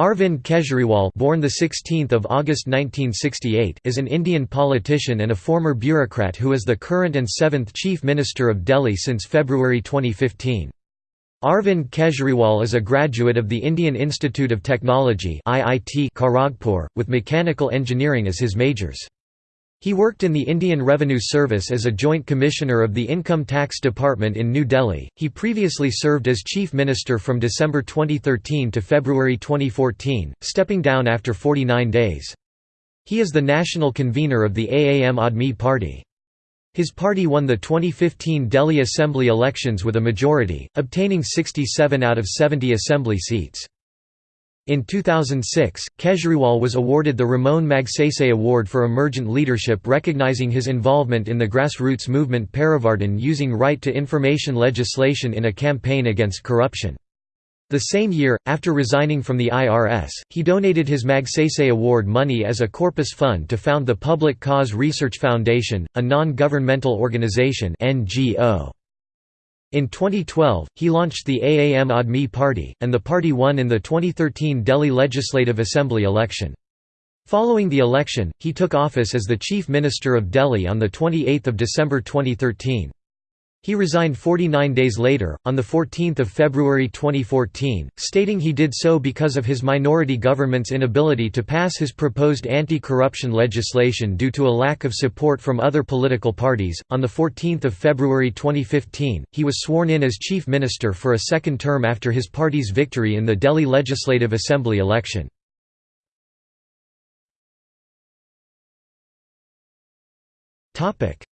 Arvind Kejriwal born 16 August 1968 is an Indian politician and a former bureaucrat who is the current and seventh Chief Minister of Delhi since February 2015. Arvind Kejriwal is a graduate of the Indian Institute of Technology IIT Kharagpur, with mechanical engineering as his majors. He worked in the Indian Revenue Service as a Joint Commissioner of the Income Tax Department in New Delhi. He previously served as Chief Minister from December 2013 to February 2014, stepping down after 49 days. He is the national convener of the Aam Aadmi Party. His party won the 2015 Delhi Assembly elections with a majority, obtaining 67 out of 70 assembly seats. In 2006, Kejriwal was awarded the Ramon Magsaysay Award for Emergent Leadership recognizing his involvement in the grassroots movement Parivartan using right to information legislation in a campaign against corruption. The same year, after resigning from the IRS, he donated his Magsaysay Award money as a corpus fund to found the Public Cause Research Foundation, a non-governmental organization NGO. In 2012, he launched the Aam Aadmi Party, and the party won in the 2013 Delhi Legislative Assembly election. Following the election, he took office as the Chief Minister of Delhi on 28 December 2013. He resigned 49 days later, on 14 February 2014, stating he did so because of his minority government's inability to pass his proposed anti-corruption legislation due to a lack of support from other political parties. On 14 February 2015, he was sworn in as Chief Minister for a second term after his party's victory in the Delhi Legislative Assembly election.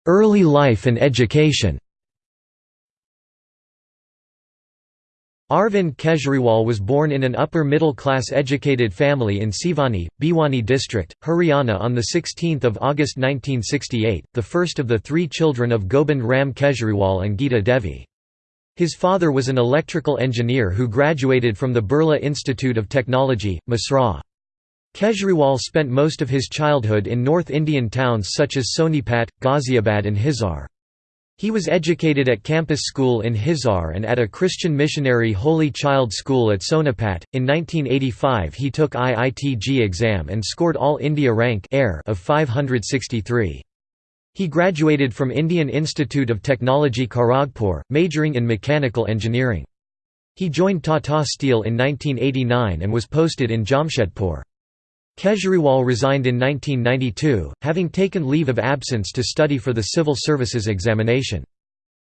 Early life and education Arvind Kejriwal was born in an upper-middle-class educated family in Siwani, Bhiwani district, Haryana on 16 August 1968, the first of the three children of Gobind Ram Kejriwal and Geeta Devi. His father was an electrical engineer who graduated from the Birla Institute of Technology, Mesra. Kejriwal spent most of his childhood in North Indian towns such as Sonipat, Ghaziabad and Hisar. He was educated at campus school in Hisar and at a Christian missionary Holy Child School at Sonipat. In 1985, he took IIT-JEE exam and scored All India rank of 563. He graduated from Indian Institute of Technology Kharagpur, majoring in mechanical engineering. He joined Tata Steel in 1989 and was posted in Jamshedpur. Kejriwal resigned in 1992, having taken leave of absence to study for the civil services examination.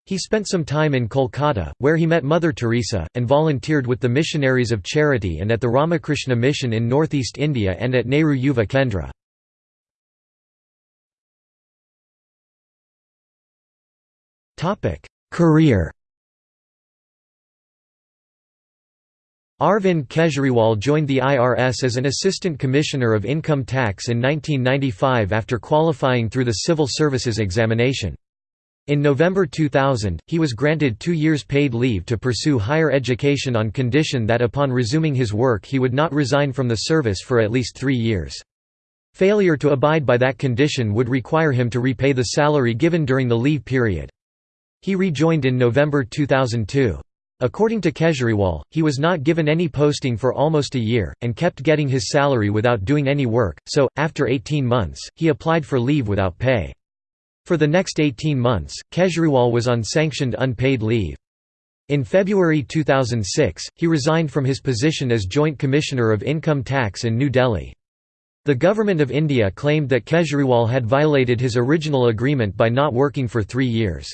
He spent some time in Kolkata, where he met Mother Teresa, and volunteered with the Missionaries of Charity and at the Ramakrishna Mission in northeast India and at Nehru Yuva Kendra. Career Arvind Kejriwal joined the IRS as an Assistant Commissioner of Income Tax in 1995 after qualifying through the Civil Services examination. In November 2000, he was granted two years paid leave to pursue higher education on condition that upon resuming his work he would not resign from the service for at least three years. Failure to abide by that condition would require him to repay the salary given during the leave period. He rejoined in November 2002. According to Kejriwal, he was not given any posting for almost a year, and kept getting his salary without doing any work, so, after 18 months, he applied for leave without pay. For the next 18 months, Kejriwal was on sanctioned unpaid leave. In February 2006, he resigned from his position as Joint Commissioner of Income Tax in New Delhi. The Government of India claimed that Kejriwal had violated his original agreement by not working for three years.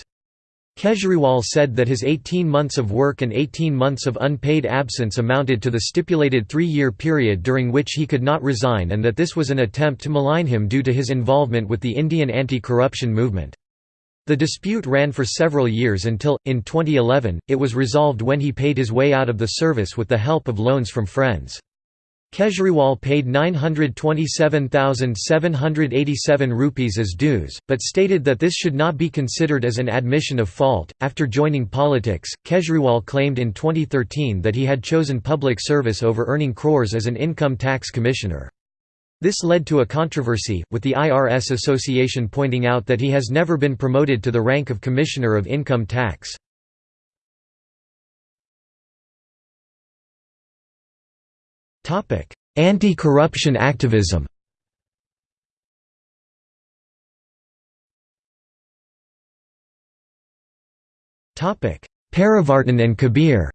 Kejriwal said that his 18 months of work and 18 months of unpaid absence amounted to the stipulated three-year period during which he could not resign and that this was an attempt to malign him due to his involvement with the Indian anti-corruption movement. The dispute ran for several years until, in 2011, it was resolved when he paid his way out of the service with the help of loans from friends. Kejriwal paid 927,787 rupees as dues, but stated that this should not be considered as an admission of fault. After joining politics, Kejriwal claimed in 2013 that he had chosen public service over earning crores as an income tax commissioner. This led to a controversy, with the IRS Association pointing out that he has never been promoted to the rank of Commissioner of Income Tax. Anti-corruption activism. Parivartan and Kabir.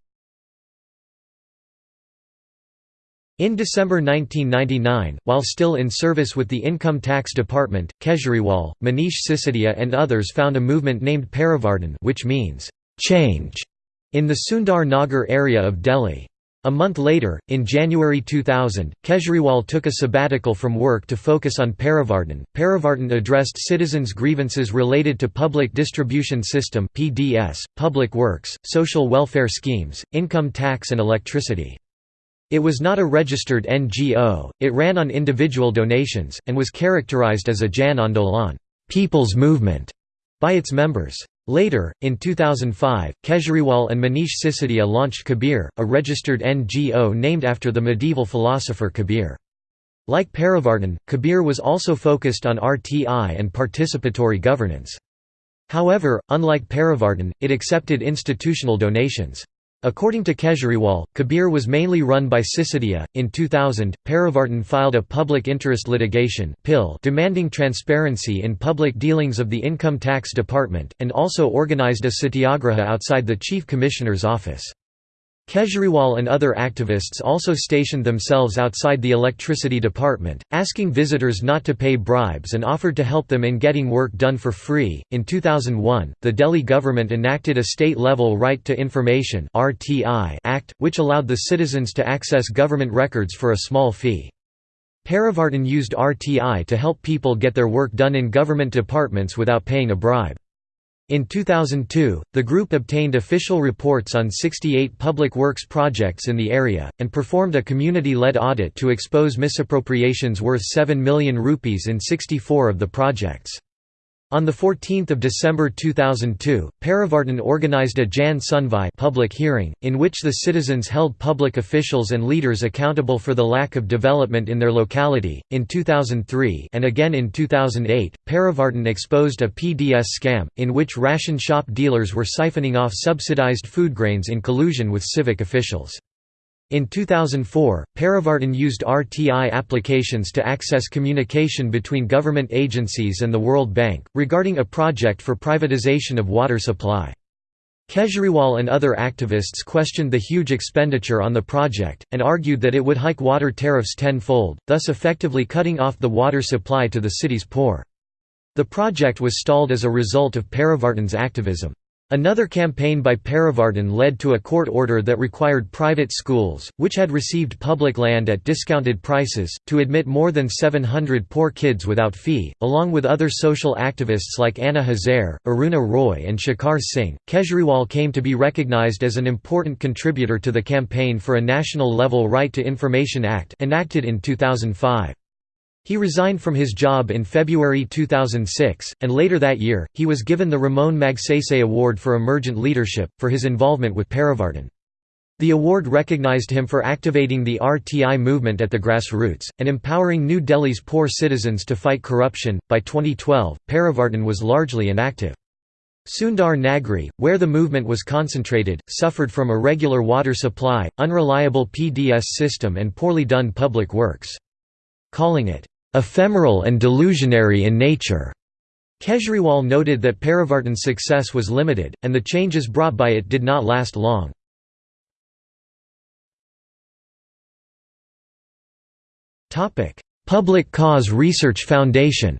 In December 1999, while still in service with the Income Tax Department, Kejriwal, Manish Sisodia and others found a movement named Parivartan which means, "'change' in the Sundar Nagri area of Delhi. A month later, in January 2000, Kejriwal took a sabbatical from work to focus on Parivartan. Parivartan addressed citizens' grievances related to public distribution system (PDS), public works, social welfare schemes, income tax and electricity. It was not a registered NGO, it ran on individual donations, and was characterized as a Jan Andolan people's movement by its members. Later, in 2005, Kejriwal and Manish Sisodia launched Kabir, a registered NGO named after the medieval philosopher Kabir. Like Parivartan, Kabir was also focused on RTI and participatory governance. However, unlike Parivartan, it accepted institutional donations. According to Kejriwal, Kabir was mainly run by Sisodia. In 2000, Parivartan filed a public interest litigation demanding transparency in public dealings of the Income Tax Department, and also organized a satyagraha outside the Chief Commissioner's office. Kejriwal and other activists also stationed themselves outside the electricity department, asking visitors not to pay bribes and offered to help them in getting work done for free. In 2001, the Delhi government enacted a state level Right to Information Act, which allowed the citizens to access government records for a small fee. Parivartan used RTI to help people get their work done in government departments without paying a bribe. In 2002, the group obtained official reports on 68 public works projects in the area, and performed a community-led audit to expose misappropriations worth 7 million rupees in 64 of the projects. On 14 December 2002, Parivartan organized a Jan Sunwai public hearing, in which the citizens held public officials and leaders accountable for the lack of development in their locality. In 2003 and again in 2008, Parivartan exposed a PDS scam, in which ration shop dealers were siphoning off subsidized food grains in collusion with civic officials. In 2004, Parivartan used RTI applications to access communication between government agencies and the World Bank, regarding a project for privatization of water supply. Kejriwal and other activists questioned the huge expenditure on the project, and argued that it would hike water tariffs tenfold, thus effectively cutting off the water supply to the city's poor. The project was stalled as a result of Parivartan's activism. Another campaign by Parivartan led to a court order that required private schools, which had received public land at discounted prices, to admit more than 700 poor kids without fee. Along with other social activists like Anna Hazare, Aruna Roy, and Shekhar Singh, Kejriwal came to be recognized as an important contributor to the campaign for a national level Right to Information Act enacted in 2005. He resigned from his job in February 2006, and later that year, he was given the Ramon Magsaysay Award for Emergent Leadership, for his involvement with Parivartan. The award recognized him for activating the RTI movement at the grassroots, and empowering New Delhi's poor citizens to fight corruption. By 2012, Parivartan was largely inactive. Sundar Nagri, where the movement was concentrated, suffered from irregular water supply, unreliable PDS system and poorly done public works. Calling it, ephemeral and delusionary in nature. Kejriwal noted that Parivartan's success was limited, and the changes brought by it did not last long. Public Cause Research Foundation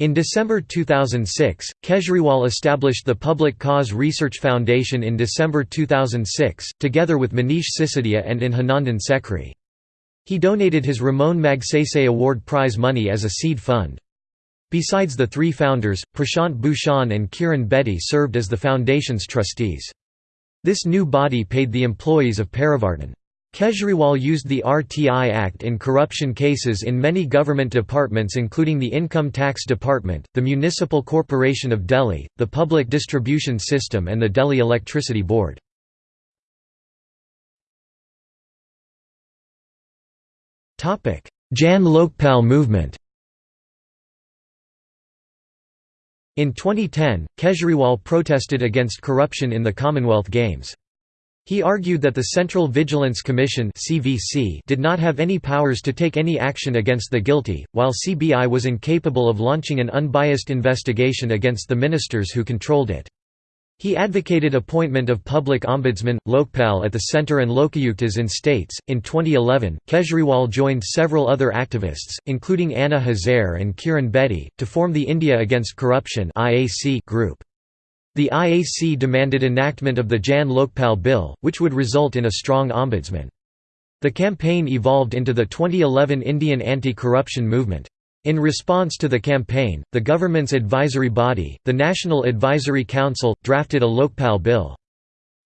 In December 2006, Kejriwal established the Public Cause Research Foundation in December 2006, together with Manish Sisodia and Abhinandan Sekhri. He donated his Ramon Magsaysay Award prize money as a seed fund. Besides the three founders, Prashant Bhushan and Kiran Bedi served as the foundation's trustees. This new body paid the employees of Parivartan. Kejriwal used the RTI Act in corruption cases in many government departments including the Income Tax Department, the Municipal Corporation of Delhi, the Public Distribution System and the Delhi Electricity Board. Jan Lokpal movement In 2010, Kejriwal protested against corruption in the Commonwealth Games. He argued that the Central Vigilance Commission did not have any powers to take any action against the guilty, while CBI was incapable of launching an unbiased investigation against the ministers who controlled it. He advocated appointment of public ombudsman, Lokpal at the center and Lokayuktas in states. In 2011, Kejriwal joined several other activists, including Anna Hazare and Kiran Bedi, to form the India Against Corruption group. The IAC demanded enactment of the Jan Lokpal Bill, which would result in a strong ombudsman. The campaign evolved into the 2011 Indian anti-corruption movement. In response to the campaign, the government's advisory body, the National Advisory Council, drafted a Lokpal bill.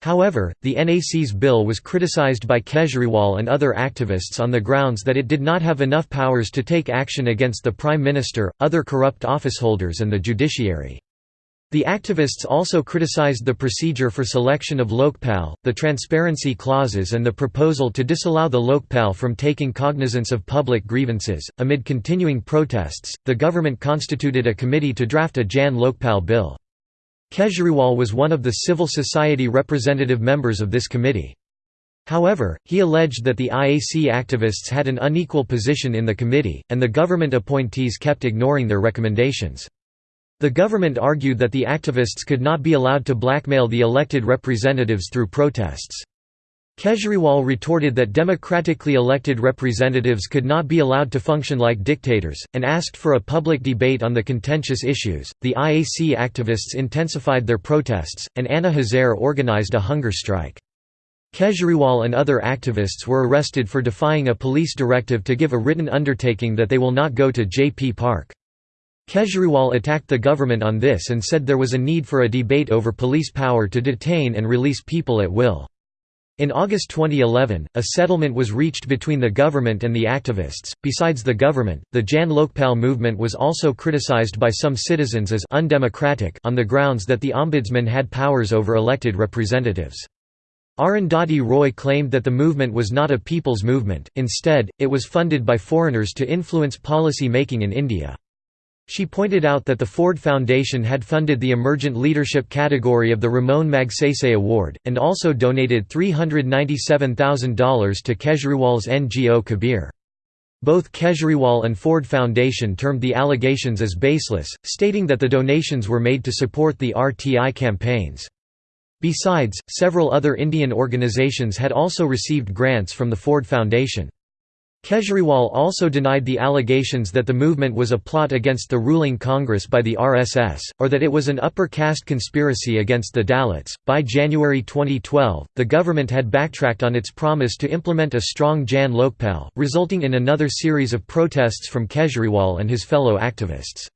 However, the NAC's bill was criticized by Kejriwal and other activists on the grounds that it did not have enough powers to take action against the Prime Minister, other corrupt officeholders and the judiciary. The activists also criticized the procedure for selection of Lokpal, the transparency clauses, and the proposal to disallow the Lokpal from taking cognizance of public grievances. Amid continuing protests, the government constituted a committee to draft a Jan Lokpal bill. Kejriwal was one of the civil society representative members of this committee. However, he alleged that the IAC activists had an unequal position in the committee, and the government appointees kept ignoring their recommendations. The government argued that the activists could not be allowed to blackmail the elected representatives through protests. Kejriwal retorted that democratically elected representatives could not be allowed to function like dictators, and asked for a public debate on the contentious issues. The IAC activists intensified their protests, and Anna Hazare organized a hunger strike. Kejriwal and other activists were arrested for defying a police directive to give a written undertaking that they will not go to JP Park. Kejriwal attacked the government on this and said there was a need for a debate over police power to detain and release people at will. In August 2011, a settlement was reached between the government and the activists. Besides the government, the Jan Lokpal movement was also criticized by some citizens as undemocratic on the grounds that the ombudsman had powers over elected representatives. Arundhati Roy claimed that the movement was not a people's movement, instead, it was funded by foreigners to influence policy making in India. She pointed out that the Ford Foundation had funded the Emergent Leadership category of the Ramon Magsaysay Award, and also donated $397,000 to Kejriwal's NGO Kabir. Both Kejriwal and Ford Foundation termed the allegations as baseless, stating that the donations were made to support the RTI campaigns. Besides, several other Indian organizations had also received grants from the Ford Foundation. Kejriwal also denied the allegations that the movement was a plot against the ruling Congress by the RSS, or that it was an upper caste conspiracy against the Dalits. By January 2012, the government had backtracked on its promise to implement a strong Jan Lokpal, resulting in another series of protests from Kejriwal and his fellow activists.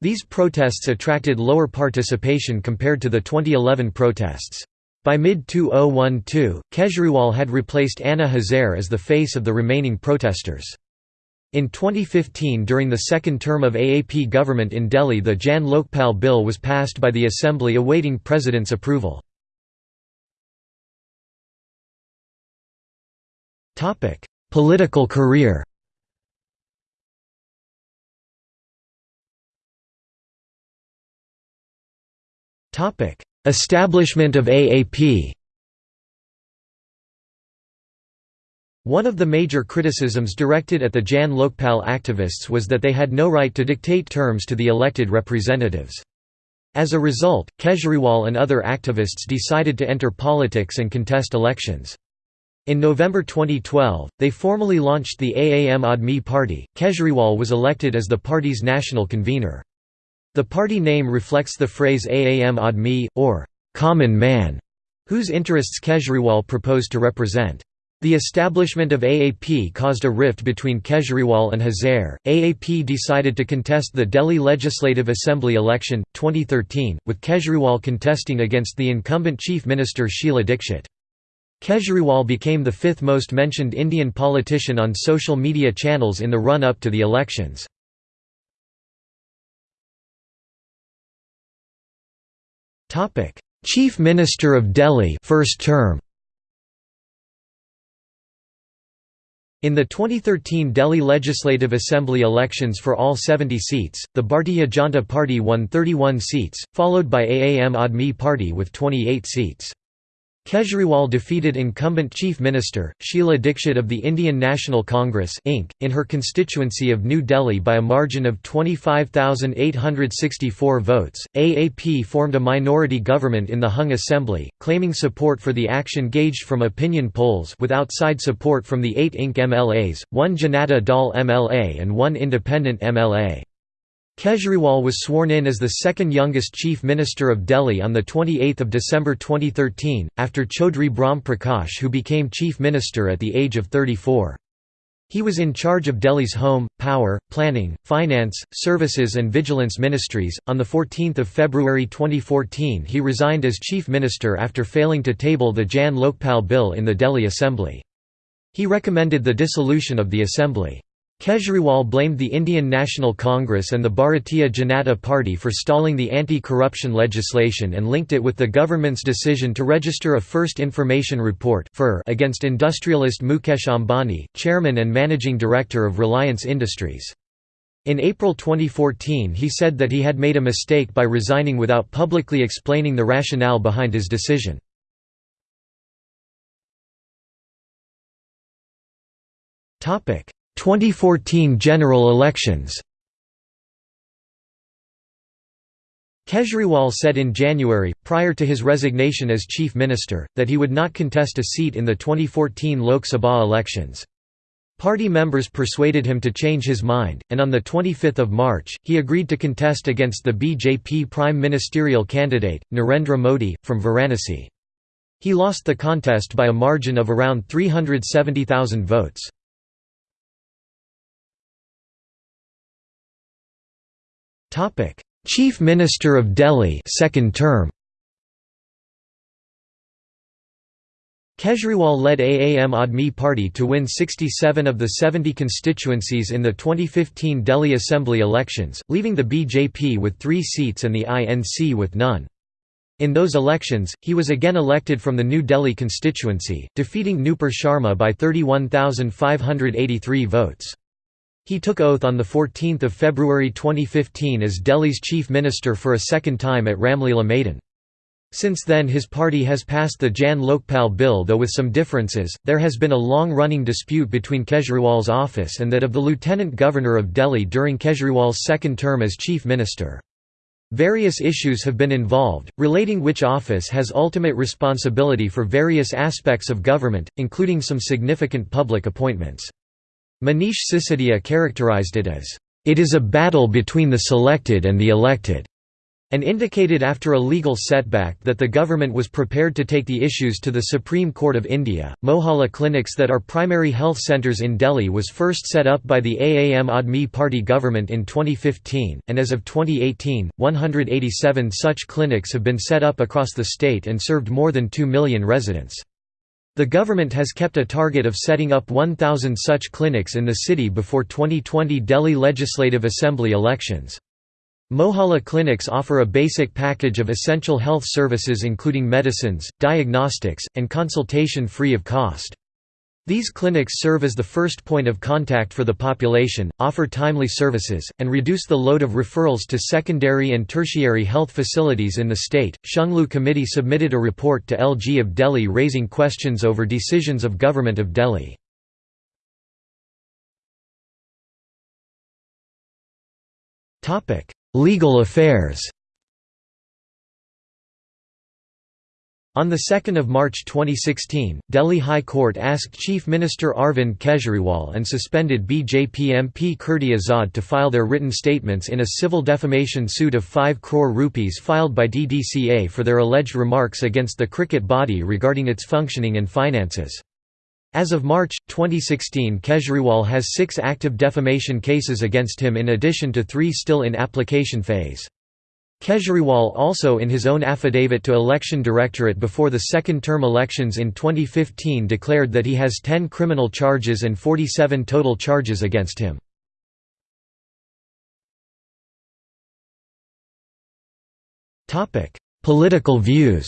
These protests attracted lower participation compared to the 2011 protests. By mid-2012, Kejriwal had replaced Anna Hazare as the face of the remaining protesters. In 2015 during the second term of AAP government in Delhi the Jan Lokpal bill was passed by the assembly awaiting president's approval. Political career Establishment of AAP One of the major criticisms directed at the Jan Lokpal activists was that they had no right to dictate terms to the elected representatives. As a result, Kejriwal and other activists decided to enter politics and contest elections. In November 2012, they formally launched the Aam Aadmi Party. Kejriwal was elected as the party's national convener. The party name reflects the phrase Aam Aadmi, or common man, whose interests Kejriwal proposed to represent. The establishment of AAP caused a rift between Kejriwal and Hazare. AAP decided to contest the Delhi Legislative Assembly election, 2013, with Kejriwal contesting against the incumbent Chief Minister Sheila Dikshit. Kejriwal became the fifth most mentioned Indian politician on social media channels in the run-up to the elections. Topic: Chief Minister of Delhi first term. In the 2013 Delhi Legislative Assembly elections for all 70 seats, the Bharatiya Janata Party won 31 seats, followed by Aam Aadmi Party with 28 seats. Kejriwal defeated incumbent Chief Minister, Sheila Dikshit of the Indian National Congress Inc., in her constituency of New Delhi by a margin of 25,864 votes. AAP formed a minority government in the hung assembly, claiming support for the action gauged from opinion polls with outside support from the eight Inc. MLAs, one Janata Dal MLA and one independent MLA. Kejriwal was sworn in as the second youngest Chief Minister of Delhi on 28 December 2013, after Chaudhry Brahm Prakash who became Chief Minister at the age of 34. He was in charge of Delhi's Home, Power, Planning, Finance, Services and Vigilance ministries. On 14 February 2014 he resigned as Chief Minister after failing to table the Jan Lokpal Bill in the Delhi Assembly. He recommended the dissolution of the Assembly. Kejriwal blamed the Indian National Congress and the Bharatiya Janata Party for stalling the anti-corruption legislation and linked it with the government's decision to register a First Information Report against industrialist Mukesh Ambani, chairman and managing director of Reliance Industries. In April 2014 he said that he had made a mistake by resigning without publicly explaining the rationale behind his decision. 2014 general elections Kejriwal said in January, prior to his resignation as chief minister, that he would not contest a seat in the 2014 Lok Sabha elections. Party members persuaded him to change his mind, and on 25 March, he agreed to contest against the BJP prime ministerial candidate, Narendra Modi, from Varanasi. He lost the contest by a margin of around 370,000 votes. Chief Minister of Delhi second term Kejriwal led Aam Aadmi Party to win 67 of the 70 constituencies in the 2015 Delhi Assembly elections, leaving the BJP with three seats and the INC with none. In those elections, he was again elected from the New Delhi constituency, defeating Nupur Sharma by 31,583 votes. He took oath on 14 February 2015 as Delhi's chief minister for a second time at Ramlila Maidan. Since then his party has passed the Jan Lokpal bill though with some differences, there has been a long-running dispute between Kejriwal's office and that of the lieutenant governor of Delhi during Kejriwal's second term as chief minister. Various issues have been involved, relating which office has ultimate responsibility for various aspects of government, including some significant public appointments. Manish Sisodia characterized it as, "...it is a battle between the selected and the elected." and indicated after a legal setback that the government was prepared to take the issues to the Supreme Court of India. Mohalla clinics that are primary health centres in Delhi was first set up by the Aam Aadmi Party government in 2015, and as of 2018, 187 such clinics have been set up across the state and served more than 2 million residents. The government has kept a target of setting up 1,000 such clinics in the city before 2020 Delhi Legislative Assembly elections. Mohalla clinics offer a basic package of essential health services including medicines, diagnostics, and consultation free of cost. These clinics serve as the first point of contact for the population, offer timely services, and reduce the load of referrals to secondary and tertiary health facilities in the state. Shunglu Committee submitted a report to LG of Delhi raising questions over decisions of Government of Delhi. Legal affairs On 2 March 2016, Delhi High Court asked Chief Minister Arvind Kejriwal and suspended BJP MP Kirti Azad to file their written statements in a civil defamation suit of 5 crore rupees filed by DDCA for their alleged remarks against the cricket body regarding its functioning and finances. As of March, 2016 Kejriwal has six active defamation cases against him in addition to three still in application phase. Kejriwal also in his own affidavit to Election Directorate before the second-term elections in 2015 declared that he has 10 criminal charges and 47 total charges against him. Political views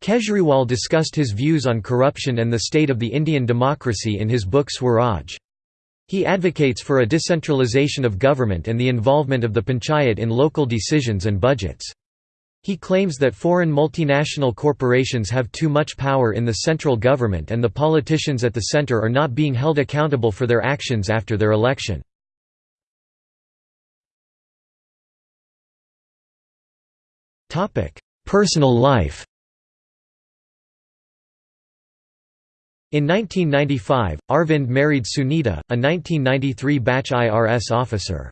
Kejriwal discussed his views on corruption and the state of the Indian democracy in his book Swaraj. He advocates for a decentralization of government and the involvement of the panchayat in local decisions and budgets. He claims that foreign multinational corporations have too much power in the central government and the politicians at the center are not being held accountable for their actions after their election. Personal life In 1995, Arvind married Sunita, a 1993 batch IRS officer.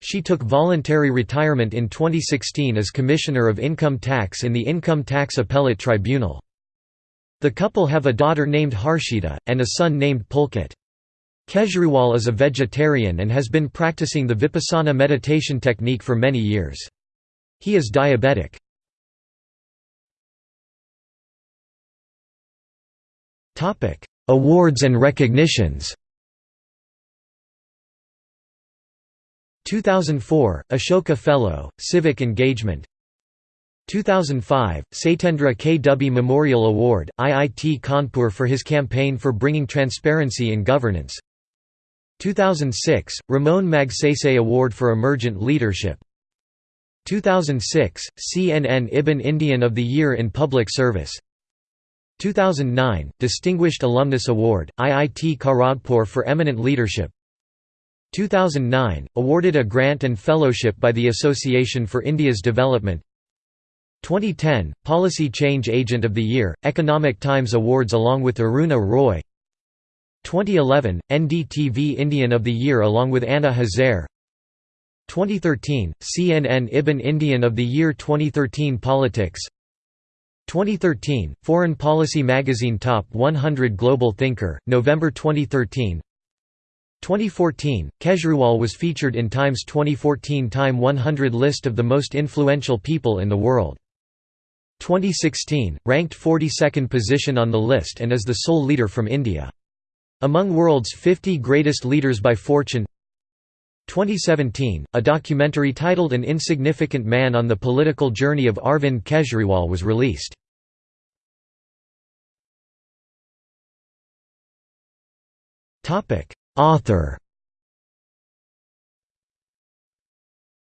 She took voluntary retirement in 2016 as Commissioner of Income Tax in the Income Tax Appellate Tribunal. The couple have a daughter named Harshita, and a son named Pulkit. Kejriwal is a vegetarian and has been practicing the Vipassana meditation technique for many years. He is diabetic. Awards and recognitions 2004, Ashoka Fellow, Civic Engagement 2005, Satyendra K. W. Memorial Award, IIT Kanpur for his campaign for bringing transparency in governance 2006, Ramon Magsaysay Award for Emergent Leadership 2006, CNN-IBN Indian of the Year in Public Service 2009, Distinguished Alumnus Award, IIT Kharagpur for Eminent Leadership. 2009, awarded a grant and fellowship by the Association for India's Development. 2010, Policy Change Agent of the Year, Economic Times Awards along with Aruna Roy. 2011, NDTV Indian of the Year along with Anna Hazare 2013, CNN-IBN Indian of the Year 2013 Politics 2013, Foreign Policy Magazine Top 100 Global Thinker, November 2013 2014, Kejriwal was featured in Time's 2014 Time 100 list of the most influential people in the world. 2016, ranked 42nd position on the list and is the sole leader from India. Among world's 50 greatest leaders by Fortune 2017, a documentary titled An Insignificant Man on the Political Journey of Arvind Kejriwal was released. Author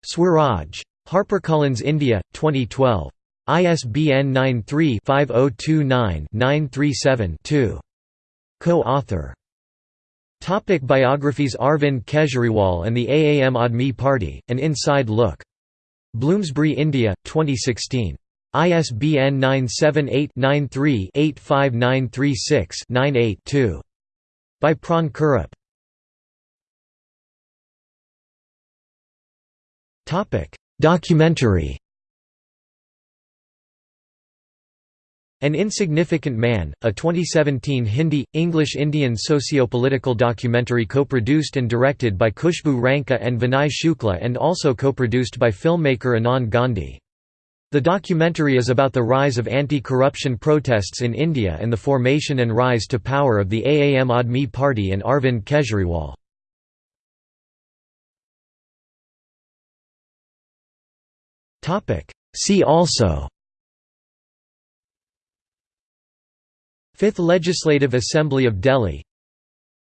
Swaraj. HarperCollins India, 2012. ISBN 93-5029-937-2. Co-author Topic biographies Arvind Kejriwal and the AAM Aadmi Party, An Inside Look. Bloomsbury, India, 2016. ISBN 978 93 85936 98 2. By Pran Kurup. Documentary An Insignificant Man, a 2017 Hindi, English-Indian socio-political documentary co-produced and directed by Khushbu Ranka and Vinay Shukla and also co-produced by filmmaker Anand Gandhi. The documentary is about the rise of anti-corruption protests in India and the formation and rise to power of the AAM Aadmi Party and Arvind Kejriwal. See also Fifth Legislative Assembly of Delhi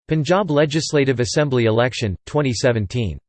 Punjab Legislative Assembly election, 2017